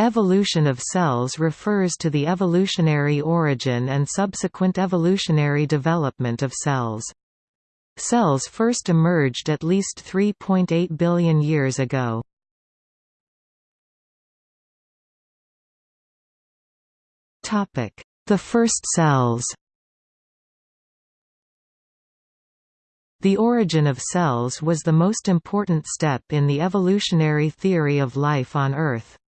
Evolution of cells refers to the evolutionary origin and subsequent evolutionary development of cells. Cells first emerged at least 3.8 billion years ago. The first cells The origin of cells was the most important step in the evolutionary theory of life on Earth.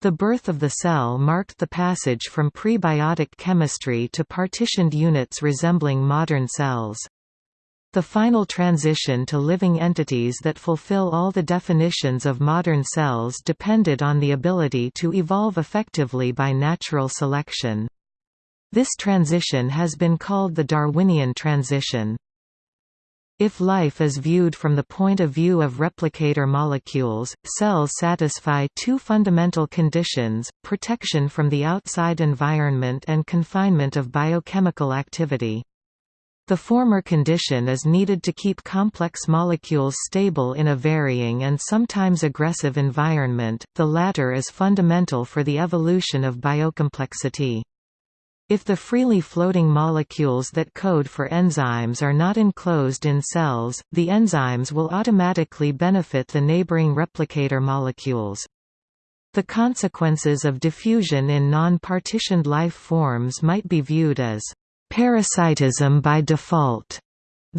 The birth of the cell marked the passage from prebiotic chemistry to partitioned units resembling modern cells. The final transition to living entities that fulfill all the definitions of modern cells depended on the ability to evolve effectively by natural selection. This transition has been called the Darwinian transition. If life is viewed from the point of view of replicator molecules, cells satisfy two fundamental conditions, protection from the outside environment and confinement of biochemical activity. The former condition is needed to keep complex molecules stable in a varying and sometimes aggressive environment, the latter is fundamental for the evolution of biocomplexity. If the freely floating molecules that code for enzymes are not enclosed in cells, the enzymes will automatically benefit the neighboring replicator molecules. The consequences of diffusion in non-partitioned life forms might be viewed as parasitism by default.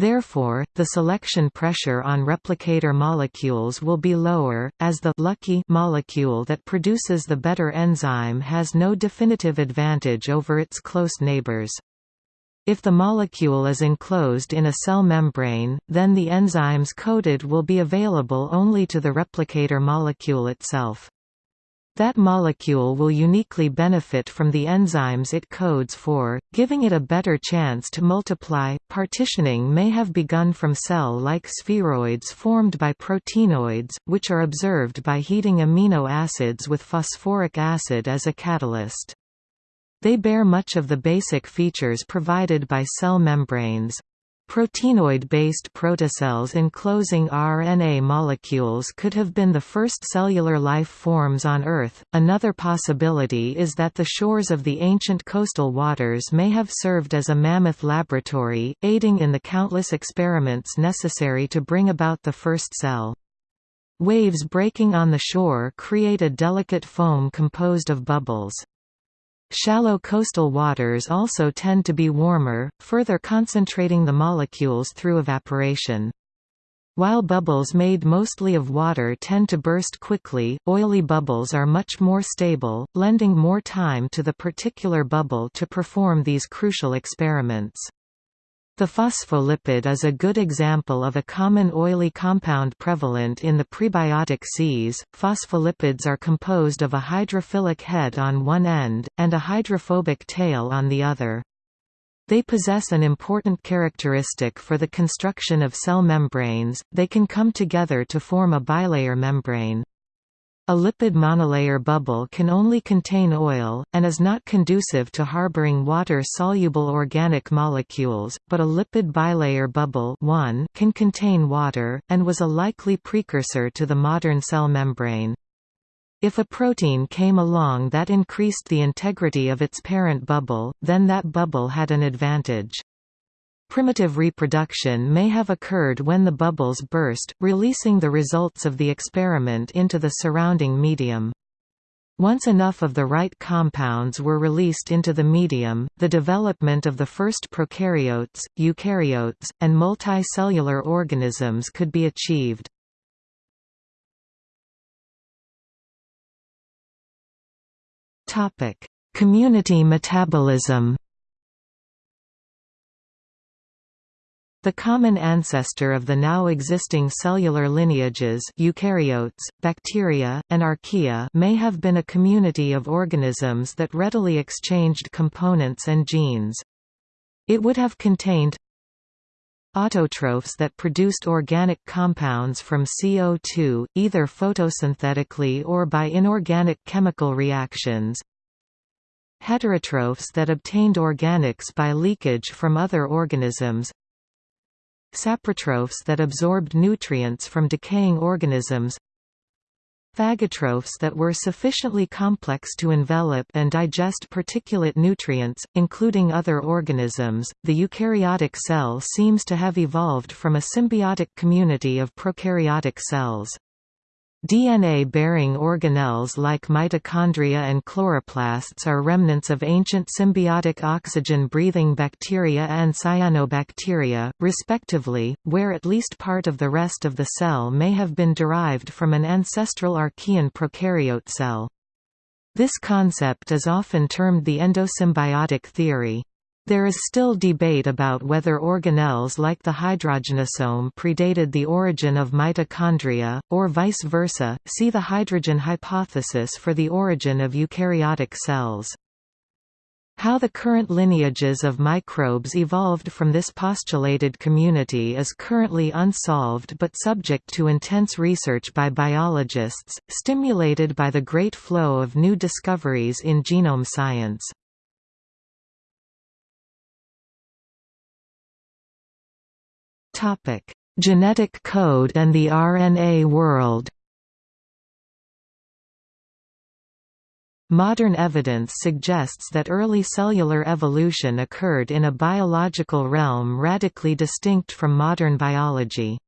Therefore, the selection pressure on replicator molecules will be lower, as the lucky molecule that produces the better enzyme has no definitive advantage over its close neighbors. If the molecule is enclosed in a cell membrane, then the enzymes coded will be available only to the replicator molecule itself. That molecule will uniquely benefit from the enzymes it codes for, giving it a better chance to multiply. Partitioning may have begun from cell like spheroids formed by proteinoids, which are observed by heating amino acids with phosphoric acid as a catalyst. They bear much of the basic features provided by cell membranes, Proteinoid-based protocells enclosing RNA molecules could have been the first cellular life forms on Earth. Another possibility is that the shores of the ancient coastal waters may have served as a mammoth laboratory, aiding in the countless experiments necessary to bring about the first cell. Waves breaking on the shore create a delicate foam composed of bubbles. Shallow coastal waters also tend to be warmer, further concentrating the molecules through evaporation. While bubbles made mostly of water tend to burst quickly, oily bubbles are much more stable, lending more time to the particular bubble to perform these crucial experiments. The phospholipid is a good example of a common oily compound prevalent in the prebiotic seas. Phospholipids are composed of a hydrophilic head on one end, and a hydrophobic tail on the other. They possess an important characteristic for the construction of cell membranes, they can come together to form a bilayer membrane. A lipid monolayer bubble can only contain oil, and is not conducive to harboring water-soluble organic molecules, but a lipid bilayer bubble can contain water, and was a likely precursor to the modern cell membrane. If a protein came along that increased the integrity of its parent bubble, then that bubble had an advantage. Primitive reproduction may have occurred when the bubbles burst, releasing the results of the experiment into the surrounding medium. Once enough of the right compounds were released into the medium, the development of the first prokaryotes, eukaryotes, and multicellular organisms could be achieved. Community metabolism The common ancestor of the now existing cellular lineages eukaryotes, bacteria, and archaea may have been a community of organisms that readily exchanged components and genes. It would have contained autotrophs that produced organic compounds from CO2, either photosynthetically or by inorganic chemical reactions, heterotrophs that obtained organics by leakage from other organisms saprotrophs that absorbed nutrients from decaying organisms phagotrophs that were sufficiently complex to envelop and digest particulate nutrients, including other organisms. The eukaryotic cell seems to have evolved from a symbiotic community of prokaryotic cells. DNA-bearing organelles like mitochondria and chloroplasts are remnants of ancient symbiotic oxygen-breathing bacteria and cyanobacteria, respectively, where at least part of the rest of the cell may have been derived from an ancestral archaean prokaryote cell. This concept is often termed the endosymbiotic theory. There is still debate about whether organelles like the hydrogenosome predated the origin of mitochondria, or vice versa. See the hydrogen hypothesis for the origin of eukaryotic cells. How the current lineages of microbes evolved from this postulated community is currently unsolved but subject to intense research by biologists, stimulated by the great flow of new discoveries in genome science. Topic: Genetic code and the RNA world. Modern evidence suggests that early cellular evolution occurred in a biological realm radically distinct from modern biology.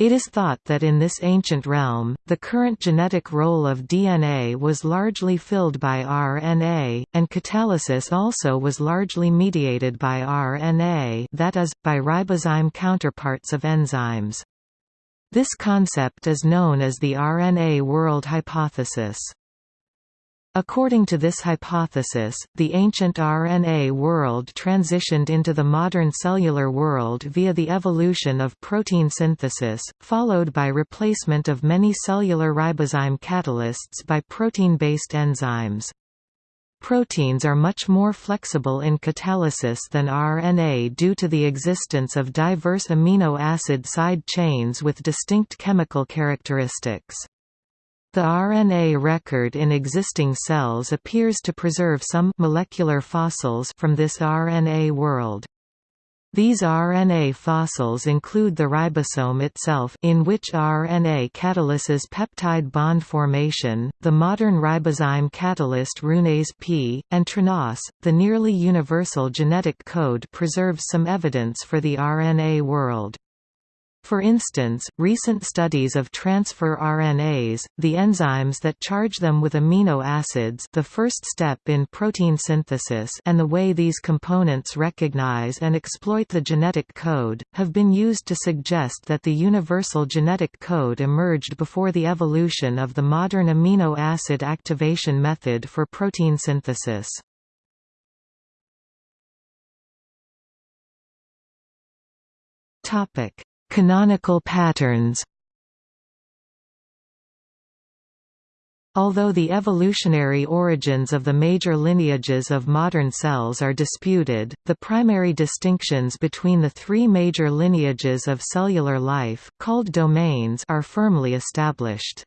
It is thought that in this ancient realm, the current genetic role of DNA was largely filled by RNA, and catalysis also was largely mediated by RNA that is, by ribozyme counterparts of enzymes. This concept is known as the RNA world hypothesis. According to this hypothesis, the ancient RNA world transitioned into the modern cellular world via the evolution of protein synthesis, followed by replacement of many cellular ribozyme catalysts by protein-based enzymes. Proteins are much more flexible in catalysis than RNA due to the existence of diverse amino acid side chains with distinct chemical characteristics. The RNA record in existing cells appears to preserve some molecular fossils from this RNA world. These RNA fossils include the ribosome itself in which RNA catalyses peptide bond formation, the modern ribozyme catalyst RNase P, and tRNAs. The nearly universal genetic code preserves some evidence for the RNA world. For instance, recent studies of transfer RNAs, the enzymes that charge them with amino acids the first step in protein synthesis and the way these components recognize and exploit the genetic code, have been used to suggest that the universal genetic code emerged before the evolution of the modern amino acid activation method for protein synthesis. Topic Canonical patterns Although the evolutionary origins of the major lineages of modern cells are disputed, the primary distinctions between the three major lineages of cellular life, called domains are firmly established.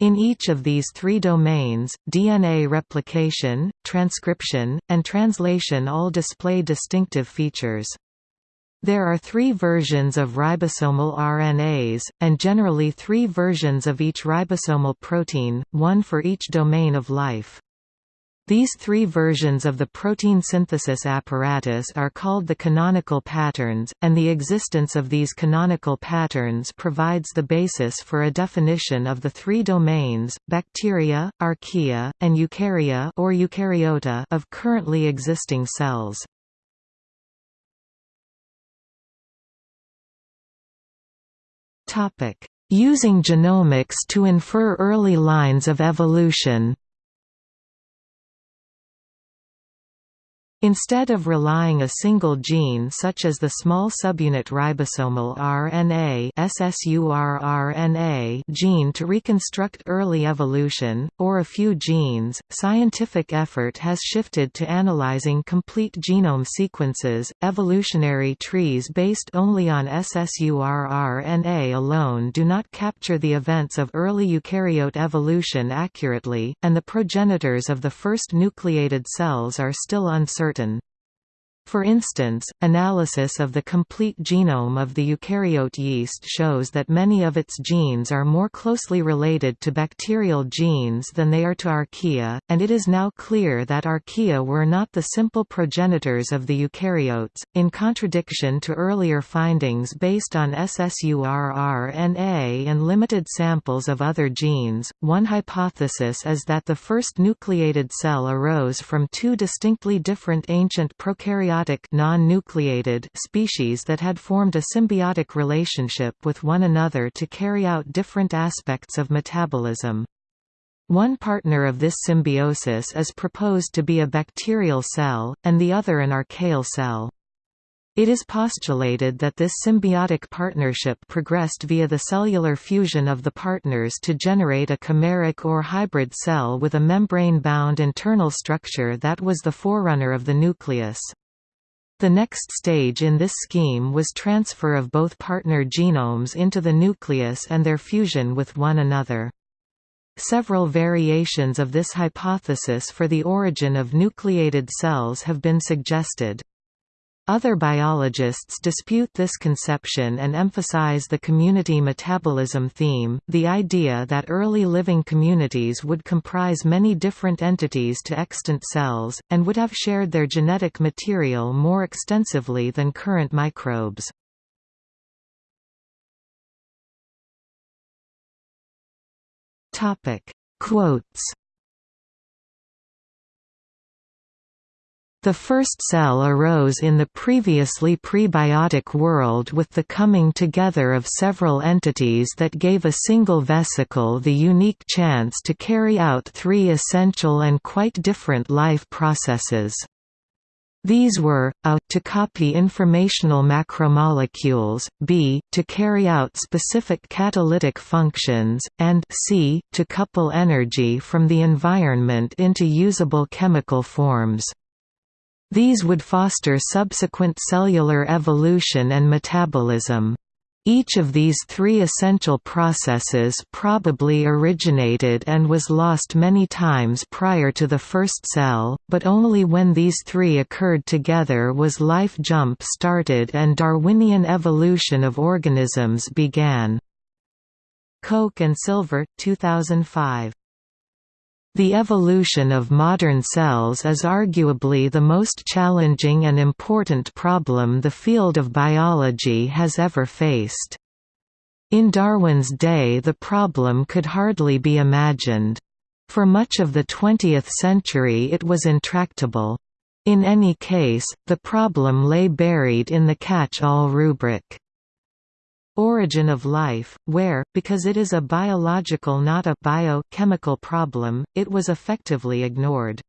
In each of these three domains, DNA replication, transcription, and translation all display distinctive features. There are three versions of ribosomal RNAs, and generally three versions of each ribosomal protein, one for each domain of life. These three versions of the protein synthesis apparatus are called the canonical patterns, and the existence of these canonical patterns provides the basis for a definition of the three domains, bacteria, archaea, and eukarya or eukaryota of currently existing cells. Using genomics to infer early lines of evolution Instead of relying a single gene such as the small subunit ribosomal RNA gene to reconstruct early evolution, or a few genes, scientific effort has shifted to analyzing complete genome sequences. Evolutionary trees based only on SSU rRNA alone do not capture the events of early eukaryote evolution accurately, and the progenitors of the first nucleated cells are still uncertain. Curtain. For instance, analysis of the complete genome of the eukaryote yeast shows that many of its genes are more closely related to bacterial genes than they are to archaea, and it is now clear that archaea were not the simple progenitors of the eukaryotes, in contradiction to earlier findings based on SSU rRNA and limited samples of other genes. One hypothesis is that the first nucleated cell arose from two distinctly different ancient non-nucleated species that had formed a symbiotic relationship with one another to carry out different aspects of metabolism. One partner of this symbiosis is proposed to be a bacterial cell, and the other an archaeal cell. It is postulated that this symbiotic partnership progressed via the cellular fusion of the partners to generate a chimeric or hybrid cell with a membrane-bound internal structure that was the forerunner of the nucleus. The next stage in this scheme was transfer of both partner genomes into the nucleus and their fusion with one another. Several variations of this hypothesis for the origin of nucleated cells have been suggested. Other biologists dispute this conception and emphasize the community metabolism theme, the idea that early living communities would comprise many different entities to extant cells, and would have shared their genetic material more extensively than current microbes. Quotes The first cell arose in the previously prebiotic world with the coming together of several entities that gave a single vesicle the unique chance to carry out three essential and quite different life processes. These were, a to copy informational macromolecules, b to carry out specific catalytic functions, and c to couple energy from the environment into usable chemical forms. These would foster subsequent cellular evolution and metabolism. Each of these three essential processes probably originated and was lost many times prior to the first cell, but only when these three occurred together was life jump-started and Darwinian evolution of organisms began. Koch and Silver, 2005. The evolution of modern cells is arguably the most challenging and important problem the field of biology has ever faced. In Darwin's day the problem could hardly be imagined. For much of the 20th century it was intractable. In any case, the problem lay buried in the catch-all rubric origin of life, where, because it is a biological not a biochemical problem, it was effectively ignored.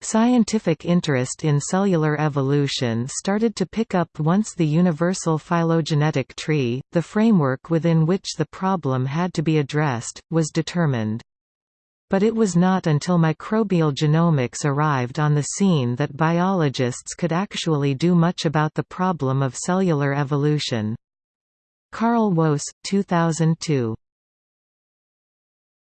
Scientific interest in cellular evolution started to pick up once the universal phylogenetic tree, the framework within which the problem had to be addressed, was determined. But it was not until microbial genomics arrived on the scene that biologists could actually do much about the problem of cellular evolution. Carl Woese, 2002.